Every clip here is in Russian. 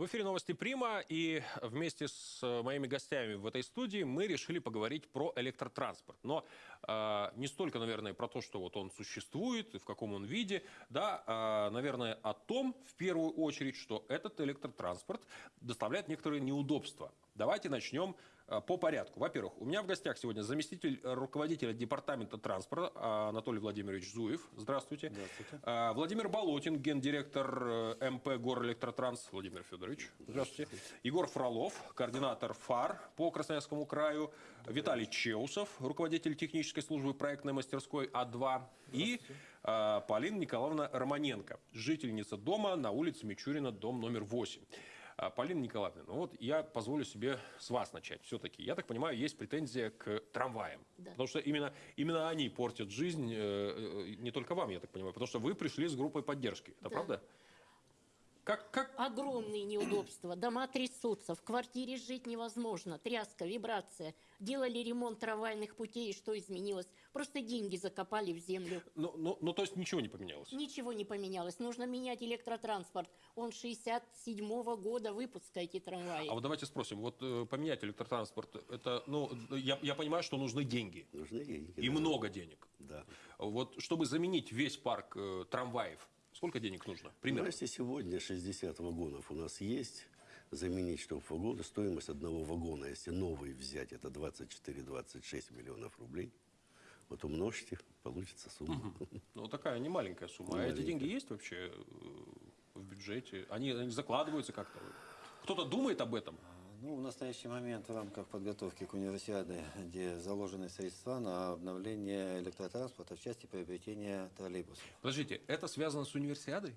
В эфире новости Прима, и вместе с э, моими гостями в этой студии мы решили поговорить про электротранспорт. Но э, не столько, наверное, про то, что вот он существует и в каком он виде, да, а, наверное, о том, в первую очередь, что этот электротранспорт доставляет некоторые неудобства. Давайте начнем э, по порядку. Во-первых, у меня в гостях сегодня заместитель руководителя департамента транспорта э, Анатолий Владимирович Зуев. Здравствуйте. Здравствуйте. Э, Владимир Болотин, гендиректор э, МП Горэлектротранс. Владимир Федорович. Здравствуйте. Егор Фролов, координатор ФАР по Красноярскому краю. Виталий Чеусов, руководитель технической службы проектной мастерской А2. И э, Полина Николаевна Романенко, жительница дома на улице Мичурина, дом номер 8. А, Полина Николаевна, ну вот я позволю себе с вас начать. Все-таки, я так понимаю, есть претензия к трамваям. Да. Потому что именно, именно они портят жизнь, э, э, не только вам, я так понимаю, потому что вы пришли с группой поддержки. Это Да. правда? Как, как, Огромные неудобства. Дома трясутся, в квартире жить невозможно. Тряска, вибрация. Делали ремонт трамвайных путей, и что изменилось? Просто деньги закопали в землю. ну, ну, ну, то есть ничего не поменялось? Ничего не поменялось. Нужно менять электротранспорт. Он 67-го года выпуска, эти трамваи. А вот давайте спросим, вот э, поменять электротранспорт, это, ну, я, я понимаю, что нужны деньги. Нужны деньги. И да. много денег. Да. Вот чтобы заменить весь парк э, трамваев, сколько денег нужно? Ну, Примерно. если сегодня 60 вагонов у нас есть, заменить, чтобы вагоны, стоимость одного вагона, если новый взять, это 24-26 миллионов рублей. Вот умножьте, получится сумма. Ну, такая не маленькая сумма. А эти маленькая. деньги есть вообще э, в бюджете? Они, они закладываются как-то? Кто-то думает об этом? Ну, в настоящий момент в рамках подготовки к универсиаде, где заложены средства на обновление электротранспорта в части приобретения троллейбусов, Подождите, это связано с универсиадой?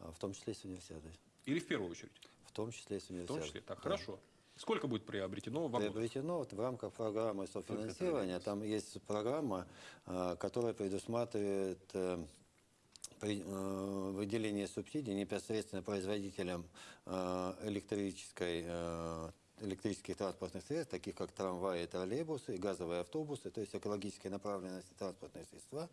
а в том числе и с универсиадой. Или в первую очередь? В том числе и с В том универсиадой. числе. Так, Да. хорошо. Сколько будет приобретено вагонов? Приобретено вот в рамках программы софинансирования. Там есть программа, а, которая предусматривает э, э, выделение субсидий непосредственно производителям э, электрической э, электрических транспортных средств, таких как трамваи, троллейбусы, газовые автобусы, то есть экологической направленности транспортные средства.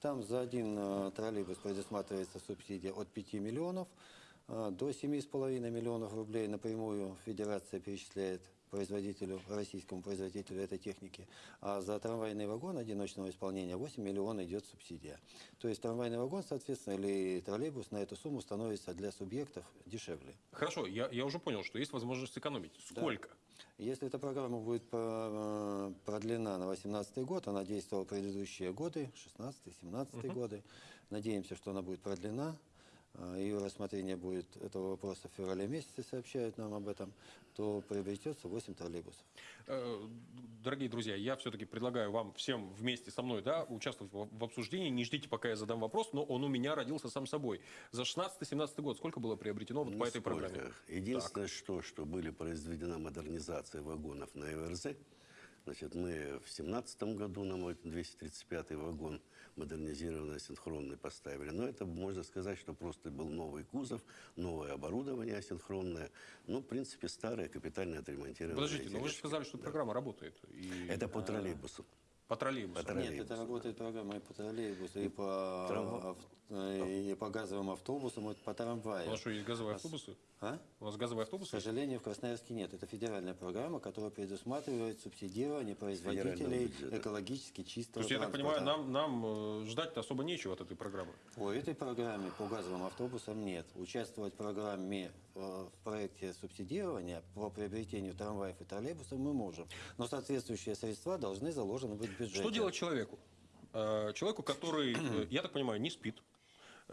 Там за один э, троллейбус предусматривается субсидия от 5 миллионов э, до 7,5 миллионов рублей напрямую Федерация перечисляет производителю, российскому производителю этой техники. А за трамвайный вагон одиночного исполнения 8 миллионов идет субсидия. То есть трамвайный вагон, соответственно, или троллейбус на эту сумму становится для субъектов дешевле. Хорошо, я, я уже понял, что есть возможность сэкономить. Сколько? Если эта программа будет э, продлена на 2018 год, она действовала предыдущие годы, 16-17 годы, надеемся, что она будет продлена, ее рассмотрение будет этого вопроса в феврале месяце, сообщают нам об этом, то приобретется 8 троллейбусов. Э, Дорогие друзья, я все-таки предлагаю вам всем вместе со мной да, участвовать в обсуждении. Не ждите, пока я задам вопрос, но он у меня родился сам собой. За 16-17 год сколько было приобретено вот по этой программе? Единственное, что, что были произведена модернизация вагонов на ЭВРЗ. Значит, мы в семнадцатом году нам вот 235-й вагон модернизированный, асинхронный поставили. Но это можно сказать, что просто был новый кузов, новое оборудование асинхронное. Ну, в принципе, старое, капитально отремонтированное. Подождите, но вы же сказали, что программа работает. И Это по троллейбусу. по троллейбусу. по Нет, троллейбусу, это работает программа и по троллейбусу, и по, Трамва- и по газовым автобусам, и по У трамваям. нас что, есть газовые автобусы? А? У нас газовые К автобусы? сожалению, в Красноярске нет. Это федеральная программа, которая предусматривает субсидирование производителей экологически То чистого есть, я так понимаю, нам, нам э, ждать-то особо нечего от этой программы. По этой программе, по газовым автобусам нет. Участвовать в программе, э, в проекте субсидирования по приобретению трамваев и троллейбусов мы можем. Но соответствующие средства должны заложены быть в бюджете. Что делать человеку? Э, Человеку, который, э, я так понимаю, не спит.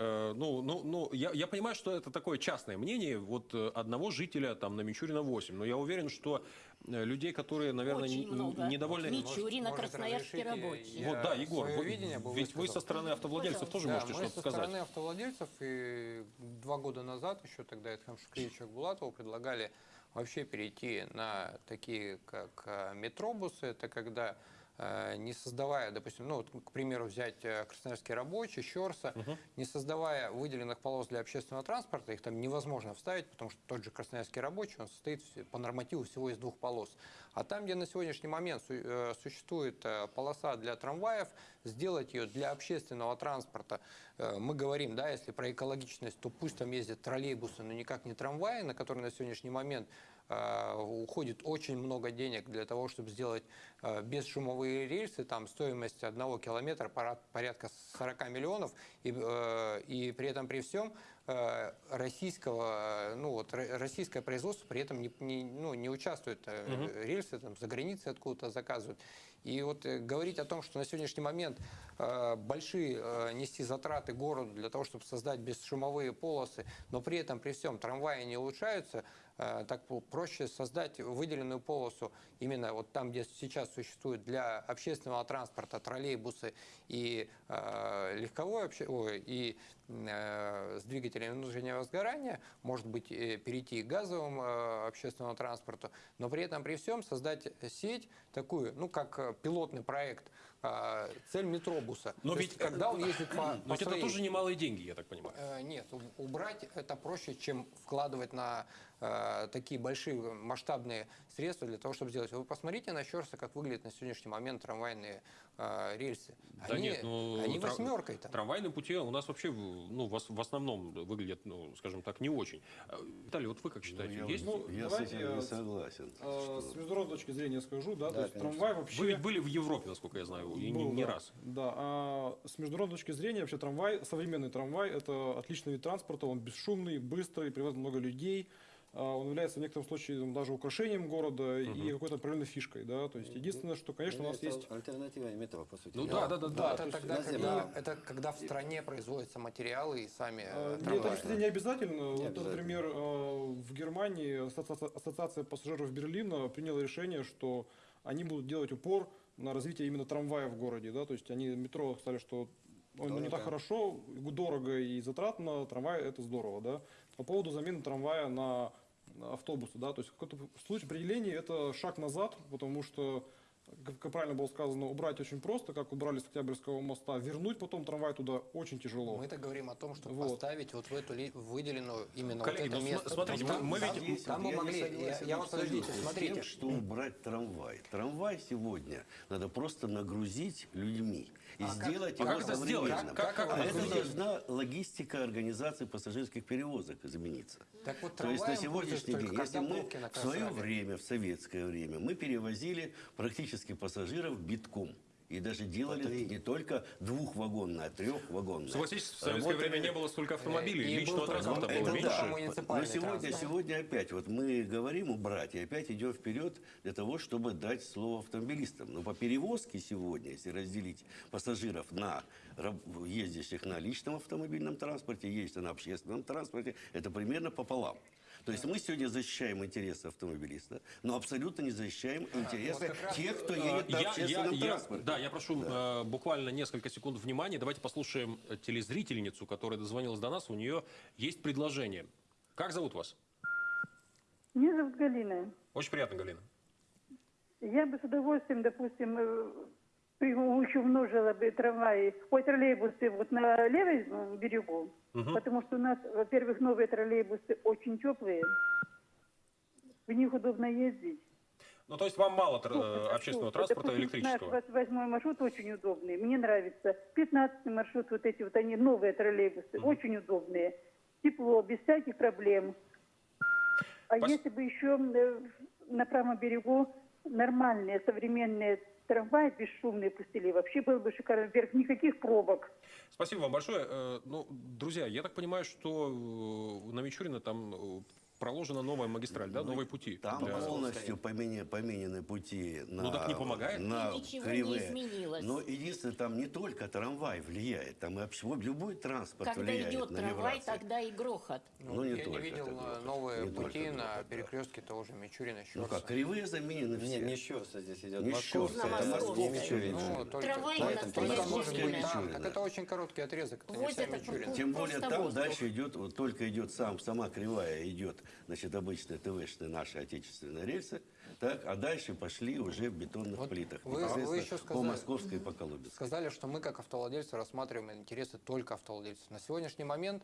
Э, Ну, ну, ну я, я понимаю, что это такое частное мнение вот э, одного жителя там на Мичурина 8, но я уверен, что э, людей, которые, наверное, Очень много. недовольны... Мичурина, Может, Красноярский рабочий. Вот, да, Егор, вы- видение ведь вы со стороны автовладельцев тоже Да, можете что-то со сказать. стороны автовладельцев и два года назад, еще тогда Эдхам Шукевича Булатова, предлагали вообще перейти на такие, как метробусы. Это когда не создавая, допустим, ну, вот, к примеру, взять э, Красноярский рабочий, Щерса, не создавая выделенных полос для общественного транспорта, их там невозможно вставить, потому что тот же Красноярский рабочий, он состоит по нормативу всего из двух полос. А там, где на сегодняшний момент э, существует э, полоса для трамваев, сделать ее для общественного транспорта, э, мы говорим, да, если про экологичность, то пусть там ездят троллейбусы, но никак не трамваи, на которые на сегодняшний момент уходит очень много денег для того, чтобы сделать бесшумовые рельсы, там стоимость одного километра порядка 40 миллионов, и, и при этом при всем российского, э, ну вот ро- российское производство при этом не, не- ну, не участвует, э, рельсы там за границей откуда-то заказывают. И вот э, говорить о том, что на сегодняшний момент э, большие э, нести затраты городу для того, чтобы создать бесшумовые полосы, но при этом при всем трамваи не улучшаются, э, так проще создать выделенную полосу именно вот там, где сейчас существует для общественного транспорта троллейбусы и э, легковой обще- ой, и э, с двигателями внутреннего сгорания, может быть, э, перейти к газовому э, общественному транспорту, но при этом при всем создать сеть такую, ну, как э, пилотный проект, э, цель метробуса. Но То ведь, есть, когда он ездит по, Но по ведь это своей- тоже немалые деньги, я так понимаю. Э, Нет, убрать это проще, чем вкладывать на э, такие большие масштабные средства для того, чтобы сделать. Вы посмотрите на Щерса, как выглядят на сегодняшний момент трамвайные э, рельсы. Да они нет, ну, они тра- восьмеркой там. Трамвайные пути у нас вообще, ну, в, в основном выглядят, ну, скажем так, не очень. А, Виталий, вот вы как считаете, я есть? вот- я с давайте этим не я- согласен. Э, С международной точки зрения скажу, да, Да, то есть конечно. трамвай вообще... Вы ведь были в Европе, насколько я знаю, и не, был, не да. раз. Да, а с международной точки зрения вообще трамвай, современный трамвай, это отличный вид транспорта, он бесшумный, быстрый, привозит много людей. А, Он является в некотором случае там, даже украшением города и какой-то определенной фишкой, да. То есть единственное, что, конечно, у нас Является есть альтернатива метро, по сути. Ну дела. да, да, да, да. это, то есть тогда, когда, это когда в стране производятся материалы и сами э, А, Нет, трамваи. это, кстати, не обязательно. Вот, обязательно. например, э, в Германии ассоциация, пассажиров Берлина приняла решение, что они будут делать упор на развитие именно трамвая в городе. Да? То есть они метро сказали, что он не так Дорого. хорошо, дорого и затратно, трамвай это здорово. Да? По поводу замены трамвая на на автобусы, да, то есть в каком-то случае определении это шаг назад, потому что, как, как правильно было сказано, убрать очень просто, как убрали с Октябрьского моста, вернуть потом трамвай туда очень тяжело. Мы-то говорим о том, чтобы Вот. поставить вот в эту выделенную именно Коллеги, вот это ну, место. смотрите, Там- мы- мы там- видим- там мы Я не могли, я, я вот подождите, смотрите. тем, что убрать трамвай. Трамвай сегодня надо просто нагрузить людьми и сделать а его как это сделать? современным. Как- как а это это должна логистика организации пассажирских перевозок измениться. Так вот, То есть на сегодняшний день, если мы в свое время, в советское время, мы перевозили практически пассажиров битком. И даже делали не только двухвагонное, а трехвагонное. Согласитесь, в советское Работали- время не было столько автомобилей, И был личного транспорта это было да. меньше. Муниципальный Но сегодня, транспорт. сегодня опять, вот мы говорим убрать, и опять идем вперед для того, чтобы дать слово автомобилистам. Но по перевозке сегодня, если разделить пассажиров на ездящих на личном автомобильном транспорте, ездящих на общественном транспорте, это примерно пополам. То есть мы сегодня защищаем интересы автомобилиста, но абсолютно не защищаем интересы раз, тех, кто едет на Я- я- общественном я- транспорте. да, я прошу э, буквально несколько секунд внимания. Давайте послушаем э, телезрительницу, которая дозвонилась до нас. У нее есть предложение. Как зовут вас? Меня зовут Галина. Очень приятно, Галина. Я бы с удовольствием, допустим, при- еще умножила бы трамваи, ой, троллейбусы вот на левой э, берегу, потому что у нас, во-первых, новые троллейбусы очень теплые, в них удобно ездить. Ну, то есть вам мало тр- э, общественного что? транспорта Допустим, электрического? Наш 28 маршрут очень удобный, мне нравится. 15 маршрут, вот эти вот они, новые троллейбусы, очень удобные. Тепло, без всяких проблем. А Пос- если бы еще э, на правом берегу нормальные современные трамваи бесшумные пустили, вообще было бы шикарно. Вверх никаких пробок. Спасибо вам большое. Э, Ну, друзья, я так понимаю, что э, на Мичурина там э, проложена новая магистраль, да, новые пути. Там для- полностью помене- поменены пути на, Ну, так не помогает? на И ничего не кривые. изменилось. Но единственное, там не только трамвай влияет, там и вообще любой транспорт Когда влияет идет на трамвай, вибрации. тогда и грохот. Ну, не я только не видел это грохот, новые не только пути на грохот, да. перекрестке того же Мичурина, Ну Щерса. как, кривые заменены Не, все. не Щерса здесь идет, Не Щерса, это Московская. Ну, Трамвай Ну, на это настоящее может быть время. там. Мичурина. Так это очень короткий отрезок. Тем более там дальше идет, вот только идет сам, сама кривая идет, значит, обычная ТВшная наши отечественные рельсы, Так, а дальше пошли уже в бетонных Вот плитах. вы- вы еще по сказали- Московской и по Колубинской. Сказали, что мы как автовладельцы рассматриваем интересы только автовладельцев. На сегодняшний момент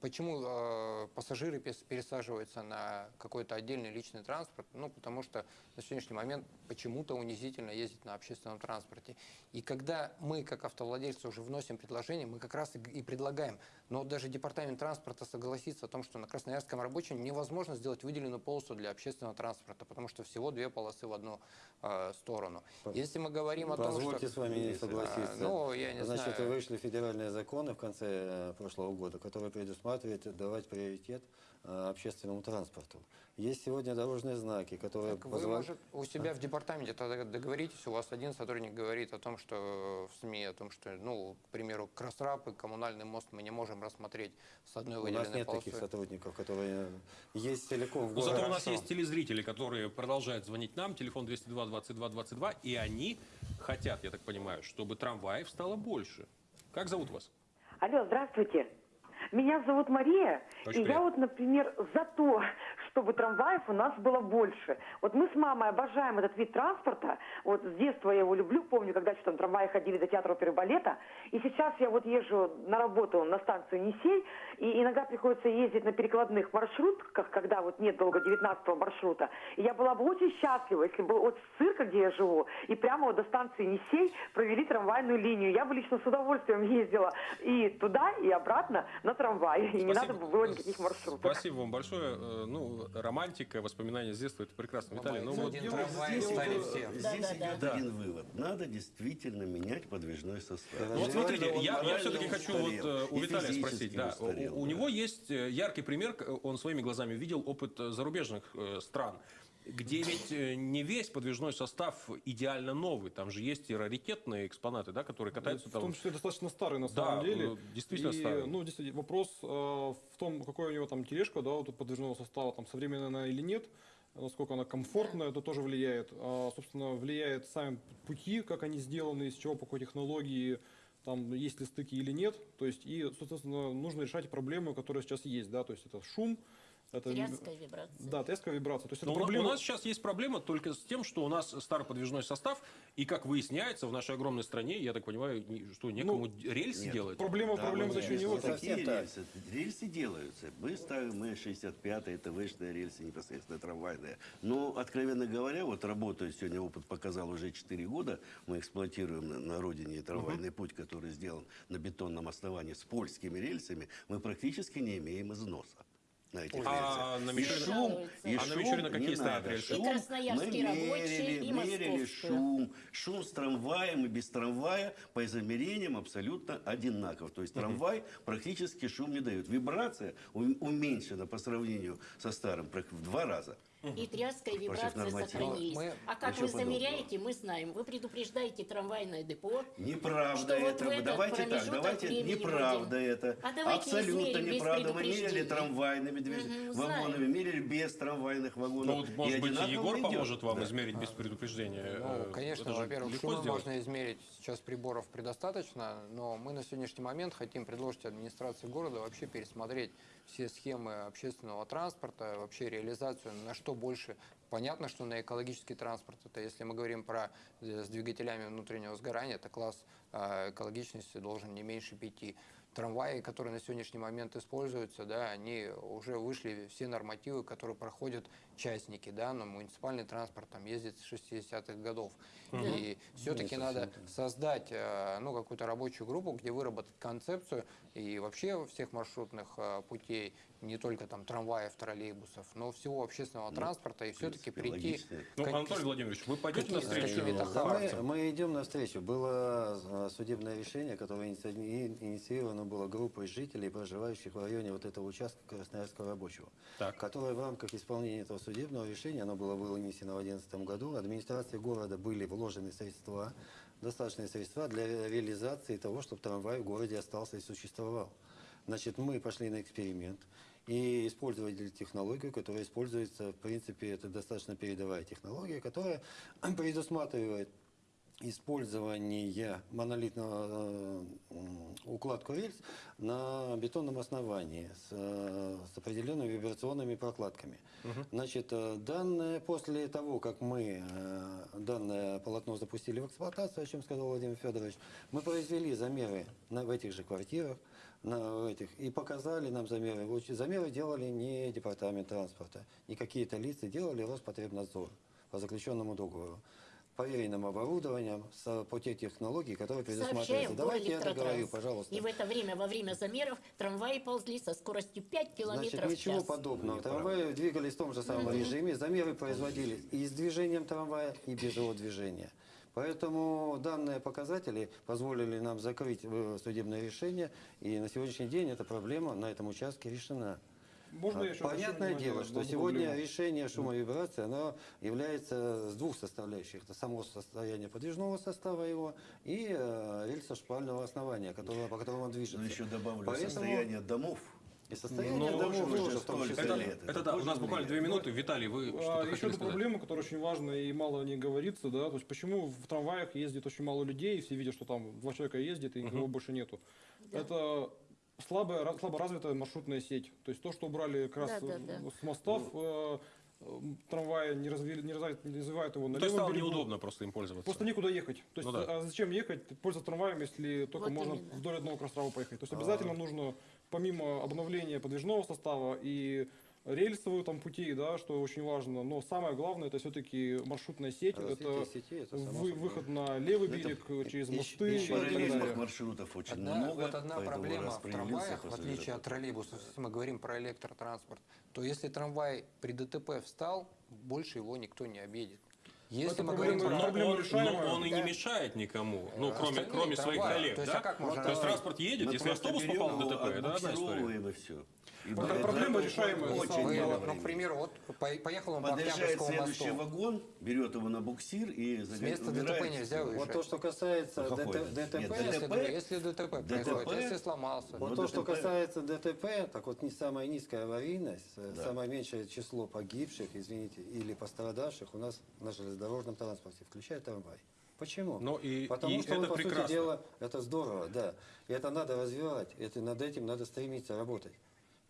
почему э, пассажиры пересаживаются на какой-то отдельный личный транспорт? Ну, потому что на сегодняшний момент почему-то унизительно ездить на общественном транспорте. И когда мы как автовладельцы уже вносим предложение, мы как раз и предлагаем. Но даже департамент транспорта согласится о том, что на Красноярском рабочем невозможно сделать выделенную полосу для общественного транспорта, потому что всего две полосы в одну э, сторону. Если мы говорим о том, Позвольте что... с вами не согласиться. А, ну, я не Значит, знаю. вышли федеральные законы в конце э, прошлого года, которые предусматривают давать приоритет э, общественному транспорту. Есть сегодня дорожные знаки, которые Так вы, позволяют... может, у себя в департаменте тогда договоритесь, у вас один сотрудник говорит о том, что в СМИ, о том, что, ну, к примеру, Кросрап и коммунальный мост мы не можем рассмотреть с одной У нас выделенной нет таких полосой. сотрудников, которые есть целиком в городе. зато у нас есть телезрители, которые продолжают звонить нам, телефон 202 22 22, и они хотят, я так понимаю, чтобы трамваев стало больше. Как зовут вас? Алло, здравствуйте. Меня зовут Мария, Очень и я приятно. вот, например, за то, чтобы трамваев у нас было больше. Вот мы с мамой обожаем этот вид транспорта. Вот с детства я его люблю. Помню, когда еще там трамваи ходили до театра оперы балета. И сейчас я вот езжу на работу на станцию Несей, и иногда приходится ездить на перекладных маршрутках, когда вот нет долго 19 маршрута. И я была бы очень счастлива, если бы от цирка, где я живу, и прямо вот до станции Несей провели трамвайную линию. Я бы лично с удовольствием ездила и туда, и обратно на трамвае. И не надо бы было никаких маршрутов. Спасибо вам большое. Э, Ну, романтика, воспоминания с детства, это прекрасно. Виталий, ну вот Один трамвай стали все. Здесь Да, да, идет да. один вывод. Надо действительно менять подвижной состав. Вот смотрите, я, все-таки хочу вот э, у Виталия спросить. Да, устарел, у, него есть э, яркий пример, к- он своими глазами видел опыт э, зарубежных э, стран, где ведь э, не весь подвижной состав идеально новый. Там же есть и раритетные экспонаты, да, которые катаются В там. том числе достаточно старый на Да, самом деле. э, действительно И, старый. Ну, действительно, вопрос э, в том, какой у него там тележка, да, вот подвижного состава, там современная она или нет, насколько она комфортная, это тоже влияет. А, собственно, влияет сами пути, как они сделаны, из чего, по какой технологии, там, есть ли стыки или нет. То есть, и, соответственно, нужно решать проблемы, которые сейчас есть, да, то есть это шум, это... Тряска, вибрация. Да, тряска, вибрация. То есть Но это проблема... у нас сейчас есть проблема только с тем, что у нас старый подвижной состав, и как выясняется, в нашей огромной стране, я так понимаю, ни- что некому рельсы нет. делать. Проблема, Да, проблема еще не вот такие так. рельсы. Рельсы делаются. Мы ставим мы 65-е, ТВ-шные рельсы, непосредственно трамвайные. Но, откровенно говоря, вот работаю сегодня, опыт показал уже 4 года, мы эксплуатируем на, на родине трамвайный путь, который сделан на бетонном основании с польскими рельсами, мы практически не имеем износа. На этих А на И Мичурина- шум, и А на шум Мичурина какие стоят? И Шум красноярские мы рабочие, мерили, и мерили шум, шум с трамваем и без трамвая по измерениям абсолютно одинаков. То есть трамвай практически шум не дает. Вибрация уменьшена по сравнению со старым в два раза. И тряска, и вибрация сохранились. Мы- а как Ничего вы замеряете, мы знаем. Вы предупреждаете трамвайное депо. Неправда Что вот это. в этот давайте так, давайте неправда вроде. это. А давайте Абсолютно измерим неправда. Мы мерили предупреждения. трамвайными движ- Мгм, вагонами, мерили без трамвайных вагонов. Ну, вот, может быть, Егор идет. поможет вам Да. измерить без предупреждения. Ну, Э, конечно, во-первых, шумы сделать. можно измерить. Сейчас приборов предостаточно, но мы на сегодняшний момент хотим предложить администрации города вообще пересмотреть все схемы общественного транспорта, вообще реализацию, на что больше. Понятно, что на экологический транспорт, это если мы говорим про э, с двигателями внутреннего сгорания, это класс э, экологичности должен не меньше пяти. Трамваи, которые на сегодняшний момент используются, да, они уже вышли все нормативы, которые проходят частники, да, но муниципальный транспорт там ездит с 60-х годов. И все-таки надо создать э, ну, какую-то рабочую группу, где выработать концепцию и вообще всех маршрутных э, путей, не только там трамваев, троллейбусов, но всего общественного транспорта и все-таки прийти... Ну, как- Анатолий Владимирович, вы пойдете навстречу какими-то Да, мы, мы идем навстречу. Было э, судебное решение, которое иници- инициировано было группой жителей, проживающих в районе вот этого участка Красноярского рабочего, Так. которое в рамках исполнения этого судебного решения, оно было вынесено в 2011 году, администрации города были вложены средства, достаточные средства для ре- реализации того, чтобы трамвай в городе остался и существовал. Значит, мы пошли на эксперимент и использовали технологию, которая используется, в принципе, это достаточно передовая технология, которая предусматривает использования монолитного э, укладку рельс на бетонном основании с, э, с определенными вибрационными прокладками. Значит, э, данное, после того, как мы данное полотно запустили в эксплуатацию, о чем сказал Владимир Федорович, мы произвели замеры на, в этих же квартирах, на этих, и показали нам замеры. Замеры делали не департамент транспорта, не какие-то лица, делали Роспотребнадзор по заключенному договору проверенным оборудованием с, по те технологии, которые предусматриваются. Давайте я договорю, Горэлектротранс. пожалуйста. И в это время, во время замеров, трамваи ползли со скоростью 5 километров Значит, в ничего час. подобного. Трамваи двигались в том же самом режиме. Замеры производились и с движением трамвая, и без его движения. Поэтому данные показатели позволили нам закрыть э, судебное решение, и на сегодняшний день эта проблема на этом участке решена. Можно еще Понятное дело, что сегодня проблему? решение шума и вибрации, оно является с двух составляющих. Это само состояние подвижного состава его и э, рельсо-шпального основания, которого, по которому он движется. Но еще добавлю Поэтому состояние домов. И состояние Ну, домов тоже тоже в том столько числе. лет. Это, да, у нас буквально две минуты. Виталий, вы А, что-то еще хотели одна проблема, которая очень важна и мало о ней говорится, да, то есть почему в трамваях ездит очень мало людей, все видят, что там два человека ездит и никого больше нету. Это слабая, слабо развитая маршрутная сеть. То есть то, что убрали как раз Да, да, э, да. с мостов, э, э, трамваи не, развили, не, развивают, не развивают его на Ну, То есть левом стало берегу. неудобно просто им пользоваться. Просто некуда ехать. То есть, Ну да. а зачем ехать, пользоваться трамваем, если только Вот можно именно. вдоль одного крострава поехать? То есть А. обязательно нужно, помимо обновления подвижного состава и рельсовые там пути, да, что очень важно, но самое главное это все-таки маршрутная сеть, Развитие это сети, это вы- выход на левый Это берег через еще- мосты и еще так далее. маршрутов очень Одна, много. вот одна проблема в трамваях, в отличие от троллейбусов, если мы говорим про электротранспорт, то если трамвай при ДТП встал, больше его никто не объедет. Если мы проблема- говорим про... Он, решаемая. но он и не Да. мешает никому, ну, Э, кроме, кроме своих коллег, То есть, да? а как можно- То есть транспорт едет, если автобус попал в ДТП, это одна история. и все. И Вот эта проблема решаемая, очень Вы, мало ну, к примеру, вот по- поехал он по Подъезжает Октябрьскому следующий мосту. вагон, берет его на буксир и С места ДТП нельзя Вот уезжать. то, что касается ДТП, Нет, Если, ДТП? если ДТП происходит, ДТП? если сломался. Вот Ну, то, что ДТП. касается ДТП, так вот не самая низкая аварийность, э, самое меньшее число погибших, извините, или пострадавших у нас на железнодорожном транспорте, включая трамвай. Почему? Ну и- Потому и что, это он, по прекрасно. сути дела, это здорово, да. И это надо развивать, это, над этим надо стремиться работать.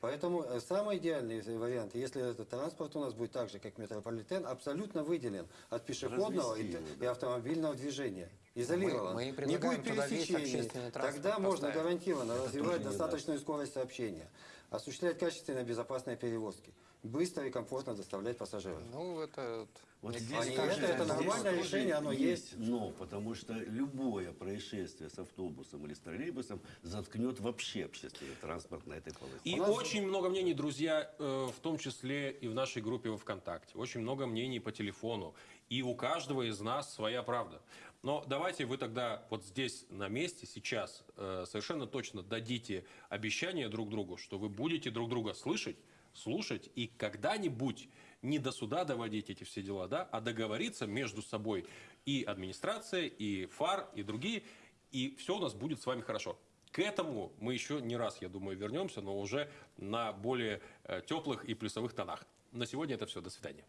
Поэтому э, самый идеальный вариант, если этот транспорт у нас будет так же, как метрополитен, абсолютно выделен от пешеходного и, Развести его, и автомобильного движения. Изолирован. Мы- мы не будет пересечений. Тогда можно поставить. гарантированно развивать тоже не достаточную скорость сообщения, осуществлять качественные безопасные перевозки, быстро и комфортно доставлять пассажиров. Ну, это... вот, здесь, кажется, это- это здесь нормальное тоже решение, оно есть. Но, потому что любое происшествие с автобусом или с троллейбусом заткнет вообще общественный транспорт на этой полосе. И очень много мнений, друзья, э, в том числе и в нашей группе во ВКонтакте. Очень много мнений по телефону. И у каждого из нас своя правда. Но давайте вы тогда вот здесь, на месте, сейчас, э, совершенно точно дадите обещание друг другу, что вы будете друг друга слышать, слушать и когда-нибудь не до суда доводить эти все дела, да, а договориться между собой и администрация, и ФАР, и другие, и все у нас будет с вами хорошо. К этому мы еще не раз, я думаю, вернемся, но уже на более э, теплых и плюсовых тонах. На сегодня это все. До свидания.